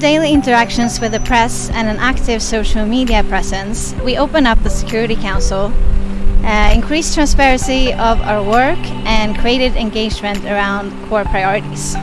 Daily interactions with the press and an active social media presence, we open up the Security Council, uh, increased transparency of our work, and created engagement around core priorities.